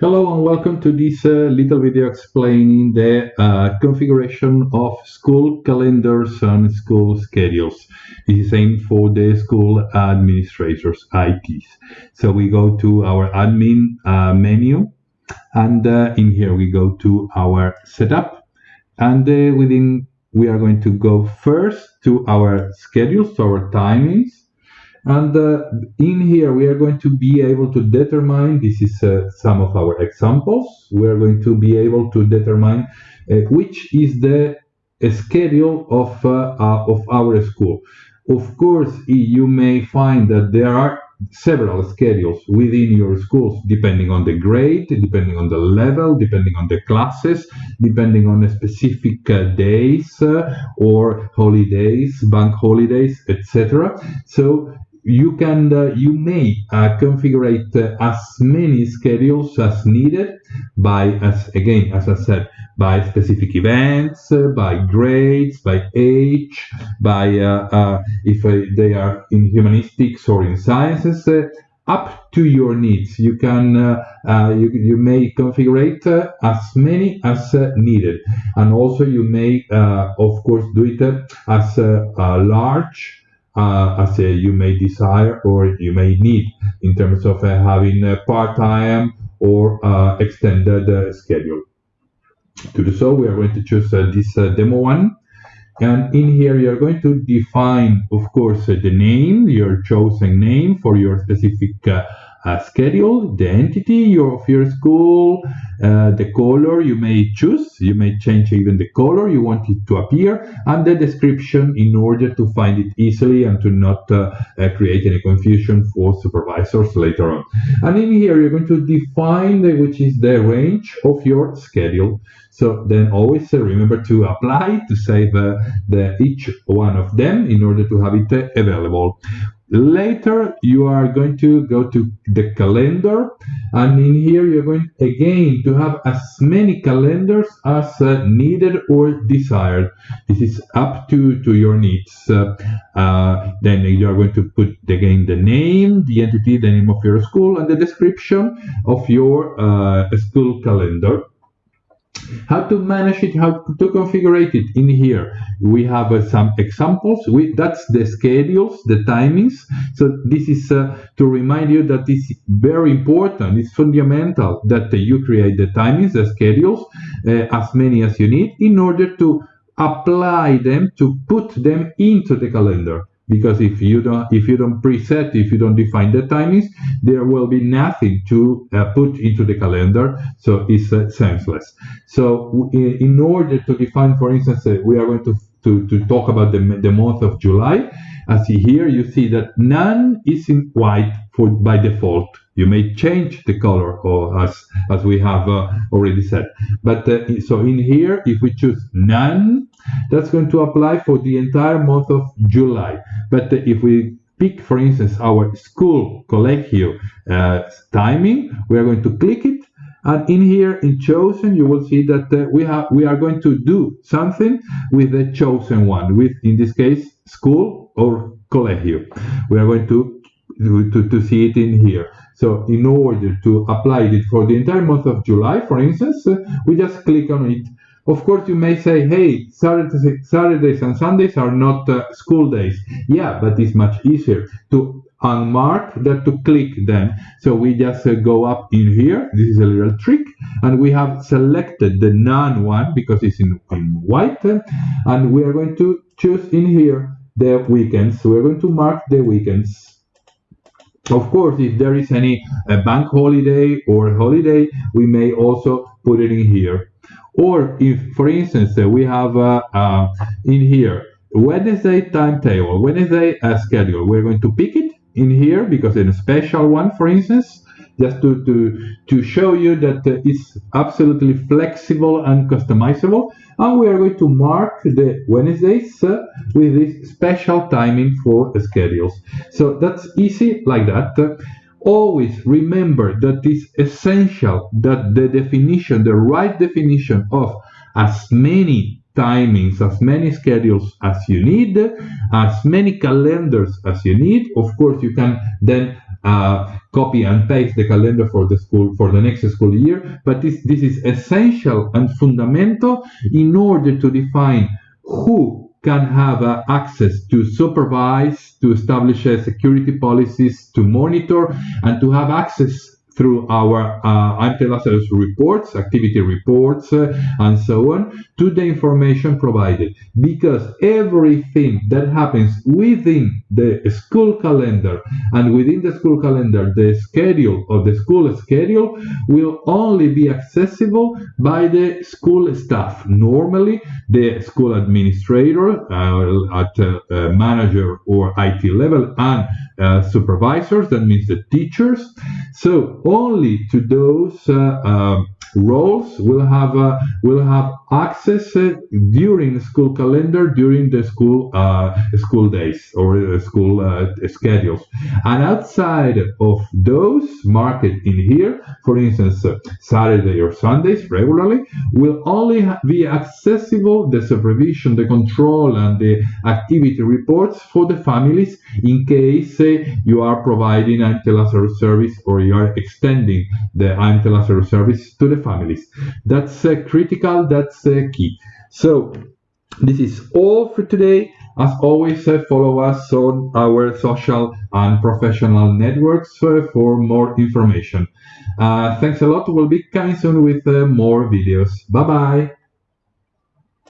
Hello and welcome to this uh, little video explaining the uh, configuration of school calendars and school schedules. This is aimed for the school administrators, ITs. So we go to our admin uh, menu and uh, in here we go to our setup and uh, within we are going to go first to our schedules, to our timings and uh, in here, we are going to be able to determine, this is uh, some of our examples, we are going to be able to determine uh, which is the schedule of, uh, uh, of our school. Of course, you may find that there are several schedules within your schools depending on the grade depending on the level depending on the classes depending on specific uh, days uh, or holidays bank holidays etc so you can uh, you may uh, configure uh, as many schedules as needed by as again as i said by specific events uh, by grades by age by uh, uh, if they are in humanistics or in sciences up to your needs. You can you, you may configure as many as needed. And also you may of course do it as large uh, as uh, you may desire or you may need in terms of uh, having a part-time or uh, extended uh, schedule. To do so, we are going to choose uh, this demo one. And in here, you're going to define, of course, the name, your chosen name for your specific uh, schedule, the entity of your school, uh, the color you may choose. You may change even the color you want it to appear, and the description in order to find it easily and to not uh, uh create any confusion for supervisors later on. And in here, you're going to define the, which is the range of your schedule. So then always remember to apply to save uh, the each one of them in order to have it available. Later, you are going to go to the calendar, and in here, you're going again to have as many calendars as uh, needed or desired. This is up to, to your needs. Uh, uh, then you are going to put again the name, the entity, the name of your school, and the description of your uh, school calendar how to manage it, how to configure it in here. We have uh, some examples. We, that's the schedules, the timings. So this is uh, to remind you that it's very important. It's fundamental that you create the timings, the schedules, uh, as many as you need in order to apply them, to put them into the calendar because if you don't if you don't preset if you don't define the timings there will be nothing to uh, put into the calendar. So it's uh, senseless. So in, in, order to define for instance uh, we are going to, to to talk about the, the month of july. As here you see that none is in white for by default. You may change the color or as as we have uh, already said. But uh, so in here if we choose none that's going to apply for the entire month of july. But uh, if we pick for instance our school collegio uh, timing we are going to click it and in here in chosen you will see that uh, we have we are going to do something with the chosen one with in this case school or collegio we are going to to, to see it in here so in order to apply it for the entire month of July, for instance, uh, we just click on it. Of course, you may say, hey, Saturdays, Saturdays and Sundays are not uh, school days. Yeah, but it's much easier to unmark than to click them. So we just uh, go up in here. This is a little trick. And we have selected the none one because it's in, in white. And we are going to choose in here the weekends. So we're going to mark the weekends. Of course, if there is any uh, bank holiday or holiday, we may also put it in here. Or if, for instance, uh, we have uh, uh in here Wednesday timetable, Wednesday schedule, we're going to pick it in here because it's a special one, for instance, just to, to, to show you that uh, it's absolutely flexible and customizable and we are going to mark the Wednesdays uh, with this special timing for schedules. So that's easy like that. Always remember that it's essential that the definition, the right definition of as many timings, as many schedules as you need, as many calendars as you need. Of course, you can then uh, copy and paste the calendar for the school for the next school year, but this, this is essential and fundamental in order to define who can have uh, access to supervise, to establish uh, security policies, to monitor, and to have access through our uh, IMT reports, activity reports, uh, and so on, to the information provided. Because everything that happens within the school calendar and within the school calendar, the schedule of the school schedule will only be accessible by the school staff. Normally, the school administrator uh, at uh, uh, manager or IT level and uh, supervisors, that means the teachers. So only to those uh, um, roles will have uh, will have access uh, during school calendar during the school uh, school days or school uh, schedules. And outside of those marked in here for instance uh, saturday or sundays regularly will only be accessible the supervision the control and the activity reports for the families in case uh, you are providing Lazarus service or you are extending the Lazarus service to the families. That's uh, critical, that's uh, key. So this is all for today. As always, uh, follow us on our social and professional networks uh, for more information. Uh, thanks a lot. We'll be coming soon with uh, more videos. Bye bye.